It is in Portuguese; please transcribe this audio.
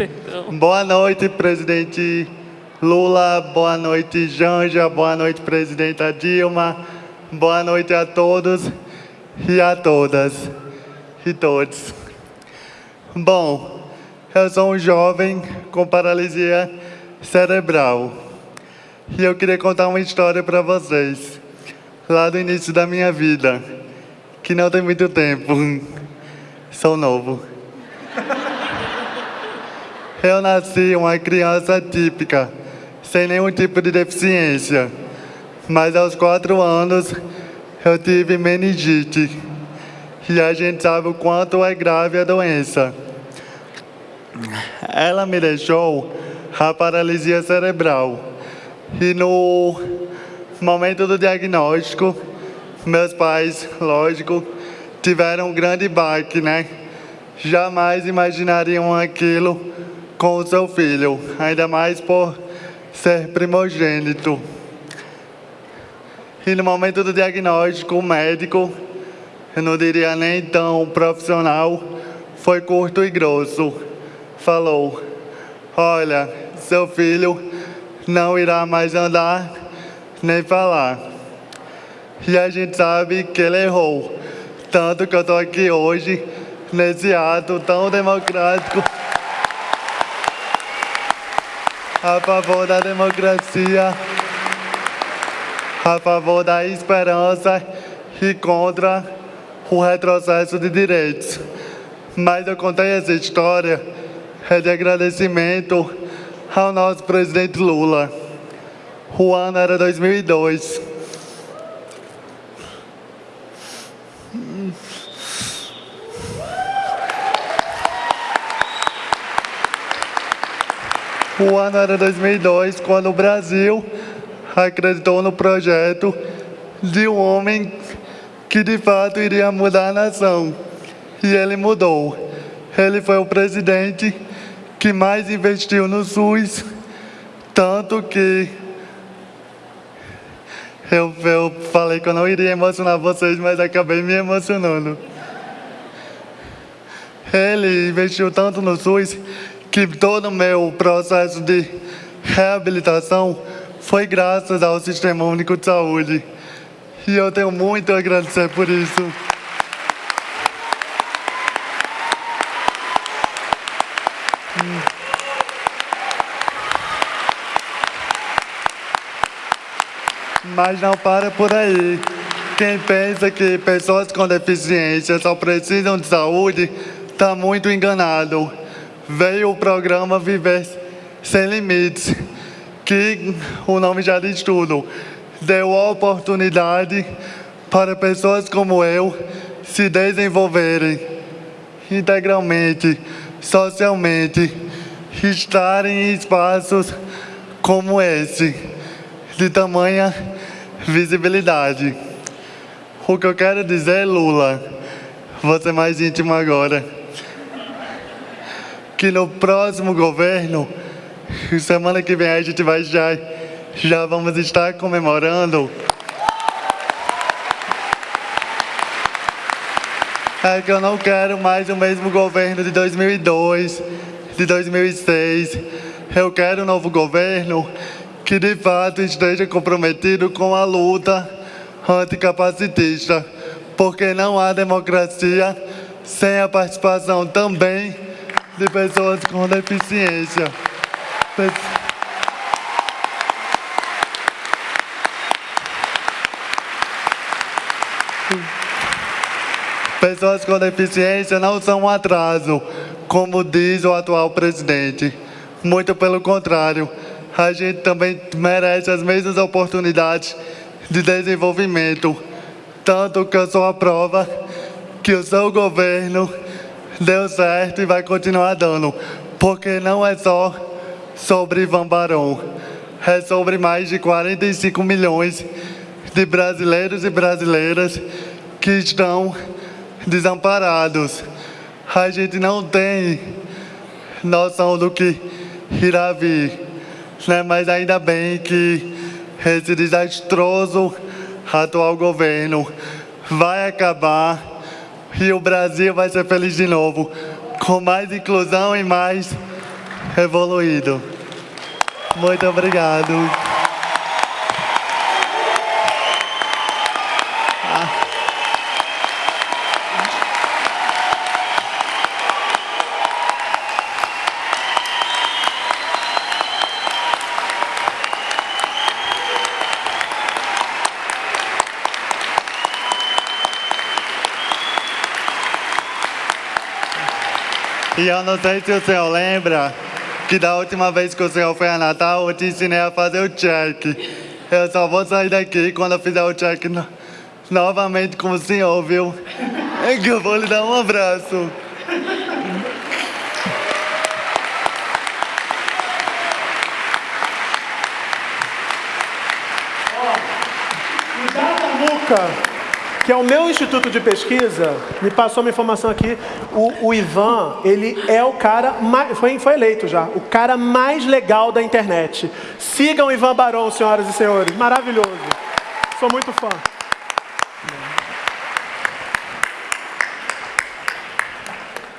Perdão. Boa noite, presidente Lula. Boa noite, Janja. Boa noite, presidenta Dilma. Boa noite a todos e a todas e todos. Bom, eu sou um jovem com paralisia cerebral e eu queria contar uma história para vocês, lá do início da minha vida, que não tem muito tempo. Sou novo. Eu nasci uma criança típica, sem nenhum tipo de deficiência. Mas aos quatro anos eu tive meningite. E a gente sabe o quanto é grave a doença. Ela me deixou a paralisia cerebral. E no momento do diagnóstico, meus pais, lógico, tiveram um grande baque, né? Jamais imaginariam aquilo com o seu filho, ainda mais por ser primogênito. E no momento do diagnóstico, o médico, eu não diria nem tão profissional, foi curto e grosso. Falou: Olha, seu filho não irá mais andar nem falar. E a gente sabe que ele errou. Tanto que eu estou aqui hoje, nesse ato tão democrático a favor da democracia, a favor da esperança e contra o retrocesso de direitos. Mas eu contei essa história é de agradecimento ao nosso presidente Lula. O ano era 2002. O ano era 2002, quando o Brasil acreditou no projeto de um homem que de fato iria mudar a nação. E ele mudou. Ele foi o presidente que mais investiu no SUS, tanto que eu, eu falei que eu não iria emocionar vocês, mas acabei me emocionando. Ele investiu tanto no SUS que todo o meu processo de reabilitação foi graças ao Sistema Único de Saúde. E eu tenho muito a agradecer por isso. Mas não para por aí. Quem pensa que pessoas com deficiência só precisam de saúde, está muito enganado veio o programa Viver Sem Limites, que o nome já diz tudo. Deu a oportunidade para pessoas como eu se desenvolverem integralmente, socialmente, estarem em espaços como esse, de tamanha visibilidade. O que eu quero dizer, Lula, ser mais íntimo agora que no próximo governo, semana que vem a gente vai já, já vamos estar comemorando. É que eu não quero mais o mesmo governo de 2002, de 2006. Eu quero um novo governo que de fato esteja comprometido com a luta anticapacitista, porque não há democracia sem a participação também de pessoas com deficiência. Pessoas com deficiência não são um atraso, como diz o atual presidente. Muito pelo contrário, a gente também merece as mesmas oportunidades de desenvolvimento. Tanto que eu sou a prova que o seu governo deu certo e vai continuar dando. Porque não é só sobre Ivan Barão, é sobre mais de 45 milhões de brasileiros e brasileiras que estão desamparados. A gente não tem noção do que irá vir, né? mas ainda bem que esse desastroso atual governo vai acabar e o Brasil vai ser feliz de novo, com mais inclusão e mais evoluído. Muito obrigado. E eu não sei se o senhor lembra que da última vez que o senhor foi a Natal, eu te ensinei a fazer o check. Eu só vou sair daqui quando eu fizer o check no, novamente com o senhor, viu? É que eu vou lhe dar um abraço. O Datamuca que é o meu instituto de pesquisa, me passou uma informação aqui, o, o Ivan, ele é o cara, mais, foi, foi eleito já, o cara mais legal da internet. Sigam o Ivan Barão, senhoras e senhores, maravilhoso. Sou muito fã.